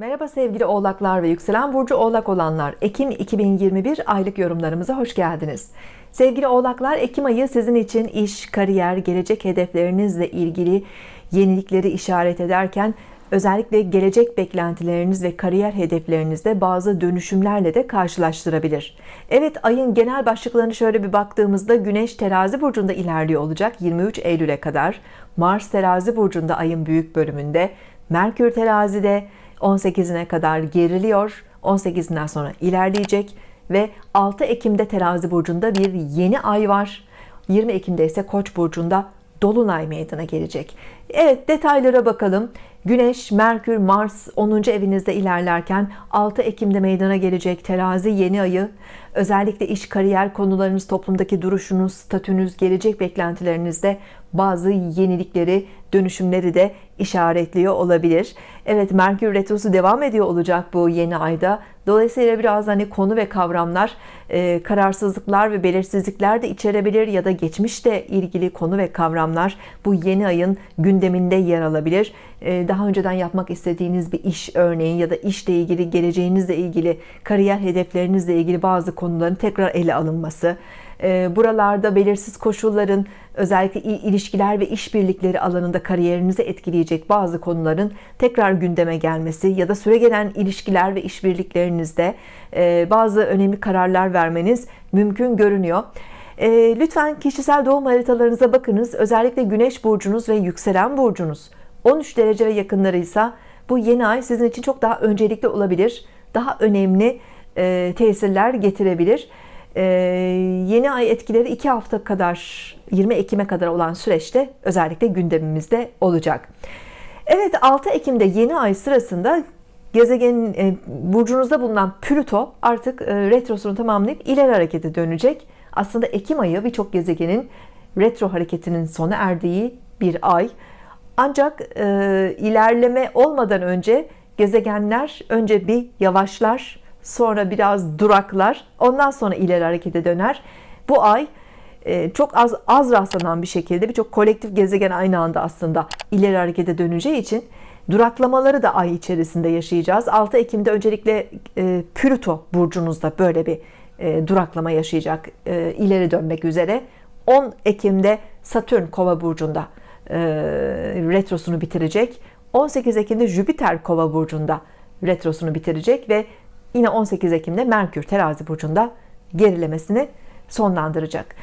Merhaba sevgili oğlaklar ve yükselen burcu oğlak olanlar. Ekim 2021 aylık yorumlarımıza hoş geldiniz. Sevgili oğlaklar Ekim ayı sizin için iş kariyer gelecek hedeflerinizle ilgili yenilikleri işaret ederken özellikle gelecek beklentileriniz ve kariyer hedeflerinizde bazı dönüşümlerle de karşılaştırabilir. Evet ayın genel başlıklarını şöyle bir baktığımızda Güneş terazi burcunda ilerliyor olacak 23 Eylül'e kadar. Mars terazi burcunda ayın büyük bölümünde. Merkür terazide 18'ine kadar geriliyor. 18'inden sonra ilerleyecek ve 6 Ekim'de terazi burcunda bir yeni ay var. 20 Ekim'de ise koç burcunda dolunay meydana gelecek. Evet detaylara bakalım. Güneş, Merkür, Mars 10. evinizde ilerlerken 6 Ekim'de meydana gelecek terazi yeni ayı özellikle iş kariyer konularınız toplumdaki duruşunuz statünüz gelecek beklentilerinizde bazı yenilikleri dönüşümleri de işaretliyor olabilir. Evet Merkür Retrosu devam ediyor olacak bu yeni ayda. Dolayısıyla biraz hani konu ve kavramlar e, kararsızlıklar ve belirsizlikler de içerebilir ya da geçmişte ilgili konu ve kavramlar bu yeni ayın gündeminde yer alabilir. E, daha önceden yapmak istediğiniz bir iş örneğin ya da işle ilgili geleceğinizle ilgili kariyer hedeflerinizle ilgili bazı konuların tekrar ele alınması. Ee, buralarda belirsiz koşulların özellikle ilişkiler ve işbirlikleri alanında kariyerinizi etkileyecek bazı konuların tekrar gündeme gelmesi ya da süre gelen ilişkiler ve işbirliklerinizde e, bazı önemli kararlar vermeniz mümkün görünüyor. Ee, lütfen kişisel doğum haritalarınıza bakınız. Özellikle güneş burcunuz ve yükselen burcunuz. 13 derece ve yakınlarıysa bu yeni ay sizin için çok daha öncelikli olabilir. Daha önemli e, tesirler getirebilir. Ee, yeni ay etkileri 2 hafta kadar 20 Ekim'e kadar olan süreçte özellikle gündemimizde olacak. Evet 6 Ekim'de yeni ay sırasında gezegenin e, burcunuzda bulunan Plüto artık e, retrosunu tamamlayıp ileri harekete dönecek. Aslında Ekim ayı birçok gezegenin retro hareketinin sona erdiği bir ay. Ancak e, ilerleme olmadan önce gezegenler önce bir yavaşlar sonra biraz duraklar ondan sonra ileri harekete döner. Bu ay e, çok az az rastlanan bir şekilde birçok kolektif gezegen aynı anda aslında ileri harekete döneceği için duraklamaları da ay içerisinde yaşayacağız. 6 Ekim'de öncelikle e, burcunuzda böyle bir e, duraklama yaşayacak ileri dönmek üzere. 10 Ekim'de Satürn kova burcunda retrosunu bitirecek. 18 Ekim'de Jüpiter kova burcunda retrosunu bitirecek ve yine 18 Ekim'de Merkür terazi burcunda gerilemesini sonlandıracak.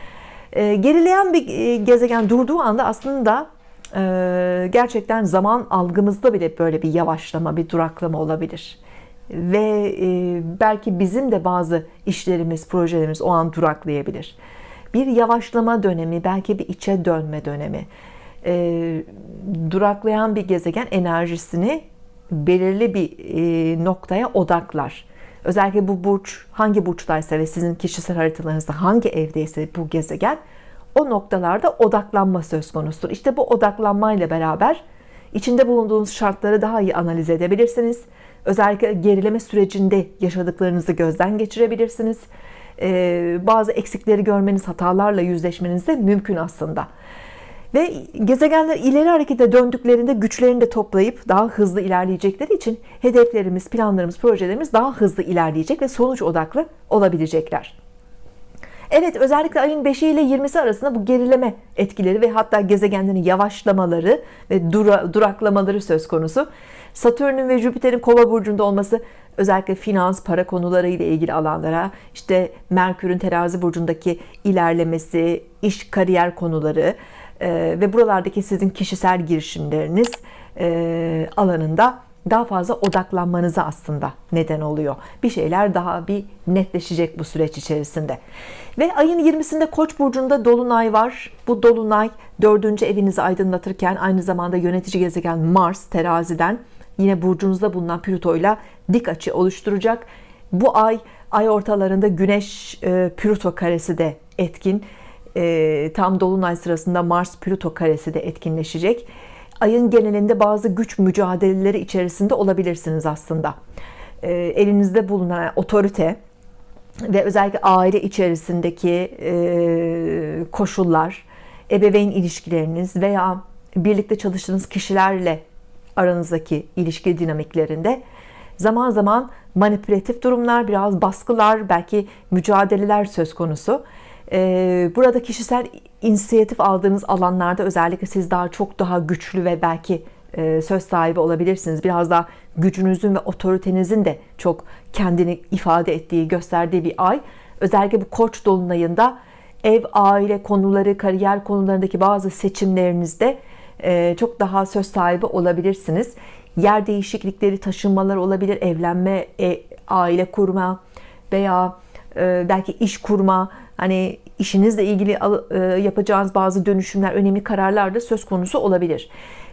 Ee, gerileyen bir e, gezegen durduğu anda aslında e, gerçekten zaman algımızda bile böyle bir yavaşlama bir duraklama olabilir. Ve e, belki bizim de bazı işlerimiz projelerimiz o an duraklayabilir. Bir yavaşlama dönemi belki bir içe dönme dönemi. Duraklayan bir gezegen enerjisini belirli bir noktaya odaklar özellikle bu burç hangi burçtaysa ve sizin kişisel haritalarınızda hangi evdeyse bu gezegen o noktalarda odaklanma söz konusudur. İşte bu odaklanmayla beraber içinde bulunduğunuz şartları daha iyi analiz edebilirsiniz. Özellikle gerileme sürecinde yaşadıklarınızı gözden geçirebilirsiniz. Ee, bazı eksikleri görmeniz hatalarla yüzleşmeniz de mümkün aslında ve gezegenler ileri harekete döndüklerinde güçlerini de toplayıp daha hızlı ilerleyecekleri için hedeflerimiz, planlarımız, projelerimiz daha hızlı ilerleyecek ve sonuç odaklı olabilecekler. Evet özellikle ayın 5'i ile 20'si arasında bu gerileme etkileri ve hatta gezegenlerin yavaşlamaları ve dura, duraklamaları söz konusu. Satürn'ün ve Jüpiter'in kova burcunda olması özellikle finans, para konuları ile ilgili alanlara, işte Merkür'ün terazi burcundaki ilerlemesi, iş, kariyer konuları, e, ve buralardaki sizin kişisel girişimleriniz e, alanında daha fazla odaklanmanıza aslında neden oluyor. Bir şeyler daha bir netleşecek bu süreç içerisinde. Ve ayın 20'sinde Koç burcunda dolunay var. Bu dolunay dördüncü evinizi aydınlatırken aynı zamanda yönetici gezegen Mars teraziden yine burcunuzda bulunan Plüto ile dik açı oluşturacak. Bu ay ay ortalarında Güneş e, Plüto karesi de etkin e, tam dolunay sırasında Mars Plüto karesi de etkinleşecek ayın genelinde bazı güç mücadeleleri içerisinde olabilirsiniz aslında e, elinizde bulunan otorite ve özellikle aile içerisindeki e, koşullar ebeveyn ilişkileriniz veya birlikte çalıştığınız kişilerle aranızdaki ilişki dinamiklerinde zaman zaman manipülatif durumlar, biraz baskılar, belki mücadeleler söz konusu. Ee, burada kişisel inisiyatif aldığınız alanlarda özellikle siz daha çok daha güçlü ve belki e, söz sahibi olabilirsiniz. Biraz daha gücünüzün ve otoritenizin de çok kendini ifade ettiği, gösterdiği bir ay. Özellikle bu koç dolunayında ev, aile konuları, kariyer konularındaki bazı seçimlerinizde e, çok daha söz sahibi olabilirsiniz. Yer değişiklikleri, taşınmalar olabilir, evlenme, e, aile kurma veya belki iş kurma, hani işinizle ilgili yapacağınız bazı dönüşümler, önemli kararlar da söz konusu olabilir.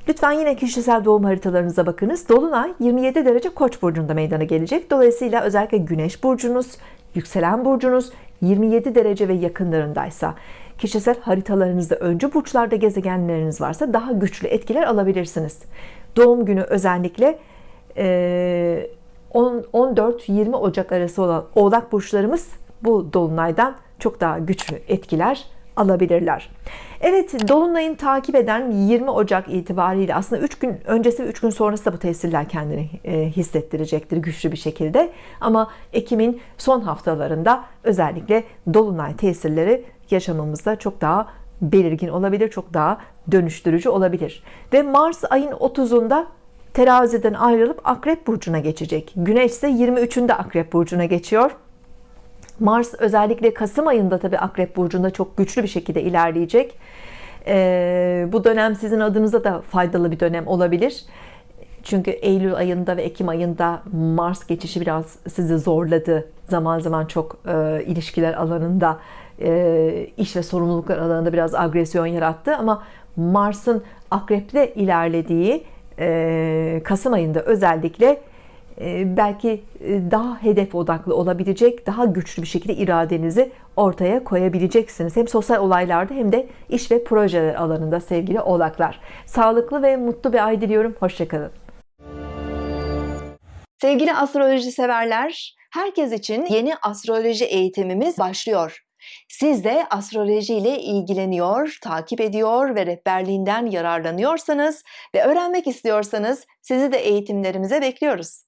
Lütfen yine kişisel doğum haritalarınıza bakınız. Dolunay 27 derece Koç burcunda meydana gelecek. Dolayısıyla özellikle Güneş burcunuz, yükselen burcunuz 27 derece ve yakınlarındaysa kişisel haritalarınızda öncü burçlarda gezegenleriniz varsa daha güçlü etkiler alabilirsiniz. Doğum günü özellikle 14-20 Ocak arası olan Oğlak burçlarımız bu dolunaydan çok daha güçlü etkiler alabilirler. Evet Dolunay'ın takip eden 20 Ocak itibariyle aslında 3 gün öncesi ve 3 gün sonrası da bu tesirler kendini e, hissettirecektir güçlü bir şekilde. Ama Ekim'in son haftalarında özellikle Dolunay tesirleri yaşamamızda çok daha belirgin olabilir, çok daha dönüştürücü olabilir. Ve Mars ayın 30'unda teraziden ayrılıp Akrep Burcu'na geçecek. Güneş ise 23'ünde Akrep Burcu'na geçiyor. Mars özellikle Kasım ayında tabi Akrep Burcu'nda çok güçlü bir şekilde ilerleyecek. Ee, bu dönem sizin adınıza da faydalı bir dönem olabilir. Çünkü Eylül ayında ve Ekim ayında Mars geçişi biraz sizi zorladı. Zaman zaman çok e, ilişkiler alanında, e, iş ve sorumluluklar alanında biraz agresyon yarattı. Ama Mars'ın Akrep'te ilerlediği e, Kasım ayında özellikle belki e, daha hedef odaklı olabilecek, daha güçlü bir şekilde iradenizi ortaya koyabileceksiniz. Hem sosyal olaylarda hem de iş ve projeler alanında sevgili oğlaklar. Sağlıklı ve mutlu bir ay diliyorum. Hoşçakalın. Sevgili astroloji severler, herkes için yeni astroloji eğitimimiz başlıyor. Siz de astroloji ile ilgileniyor, takip ediyor ve rehberliğinden yararlanıyorsanız ve öğrenmek istiyorsanız sizi de eğitimlerimize bekliyoruz.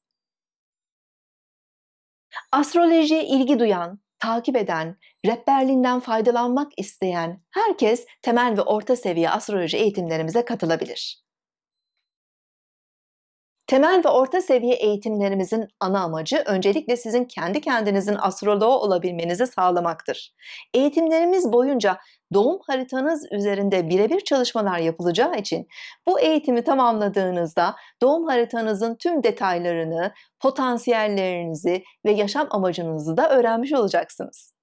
Astrolojiye ilgi duyan, takip eden, rehberliğinden faydalanmak isteyen herkes temel ve orta seviye astroloji eğitimlerimize katılabilir. Temel ve orta seviye eğitimlerimizin ana amacı öncelikle sizin kendi kendinizin astroloğu olabilmenizi sağlamaktır. Eğitimlerimiz boyunca doğum haritanız üzerinde birebir çalışmalar yapılacağı için bu eğitimi tamamladığınızda doğum haritanızın tüm detaylarını, potansiyellerinizi ve yaşam amacınızı da öğrenmiş olacaksınız.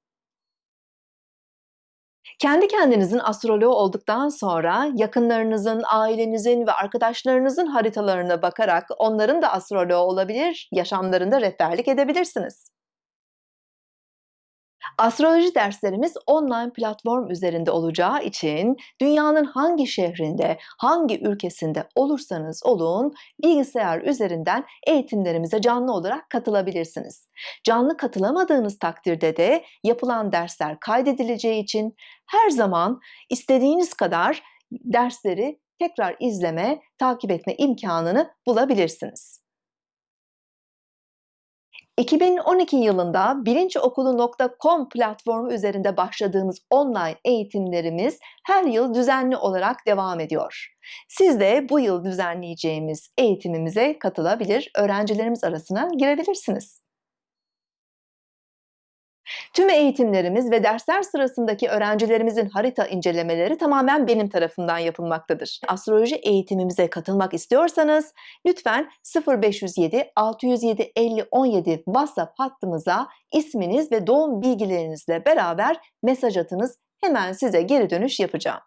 Kendi kendinizin astroloğu olduktan sonra yakınlarınızın, ailenizin ve arkadaşlarınızın haritalarına bakarak onların da astroloğu olabilir, yaşamlarında rehberlik edebilirsiniz. Astroloji derslerimiz online platform üzerinde olacağı için dünyanın hangi şehrinde, hangi ülkesinde olursanız olun bilgisayar üzerinden eğitimlerimize canlı olarak katılabilirsiniz. Canlı katılamadığınız takdirde de yapılan dersler kaydedileceği için her zaman istediğiniz kadar dersleri tekrar izleme, takip etme imkanını bulabilirsiniz. 2012 yılında bilinçokulu.com platformu üzerinde başladığımız online eğitimlerimiz her yıl düzenli olarak devam ediyor. Siz de bu yıl düzenleyeceğimiz eğitimimize katılabilir, öğrencilerimiz arasına girebilirsiniz. Tüm eğitimlerimiz ve dersler sırasındaki öğrencilerimizin harita incelemeleri tamamen benim tarafından yapılmaktadır. Astroloji eğitimimize katılmak istiyorsanız lütfen 0507 607 50 17 WhatsApp hattımıza isminiz ve doğum bilgilerinizle beraber mesaj atınız. Hemen size geri dönüş yapacağım.